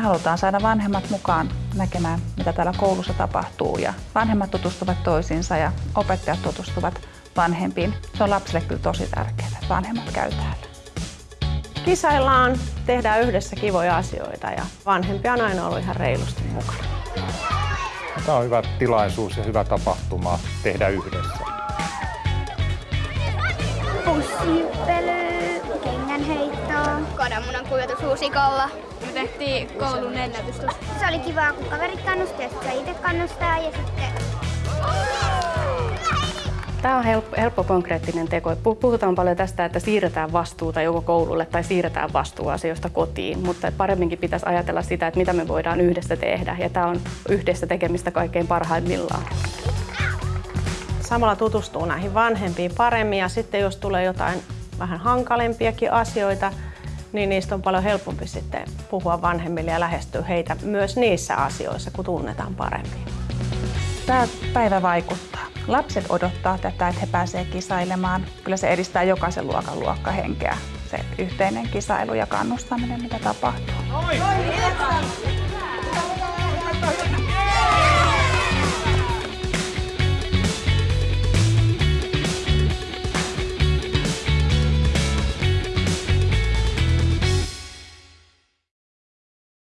Me halutaan saada vanhemmat mukaan näkemään, mitä täällä koulussa tapahtuu ja vanhemmat tutustuvat toisiinsa ja opettajat tutustuvat vanhempiin. Se on lapsille kyllä tosi tärkeää, että vanhemmat käy täällä. Kisaillaan, tehdään yhdessä kivoja asioita ja vanhempia on aina ollut ihan reilusti mukana. Tämä on hyvä tilaisuus ja hyvä tapahtuma tehdä yhdessä. Pussihyppely, kengänheittoa. Kananmunan kuivatus huusikolla. Me tehtiin koulun ennätystus. Se oli kiva, kun kaverit kannusti ja sitten itse kannustaa ja sitten... Tämä on helppo, helppo konkreettinen teko. Puhutaan paljon tästä, että siirretään vastuuta joko koululle tai siirretään vastuuasioista kotiin, mutta paremminkin pitäisi ajatella sitä, että mitä me voidaan yhdessä tehdä. Ja tämä on yhdessä tekemistä kaikkein parhaimmillaan. Samalla tutustuu näihin vanhempiin paremmin ja sitten jos tulee jotain vähän hankalempiakin asioita, niin niistä on paljon helpompi sitten puhua vanhemmille ja lähestyä heitä myös niissä asioissa, kun tunnetaan paremmin. Tämä päivä vaikuttaa. Lapset odottaa tätä, että he pääsevät kisailemaan. Kyllä se edistää jokaisen luokan luokkahenkeä, se yhteinen kisailu ja kannustaminen, mitä tapahtuu. Oi! Oi!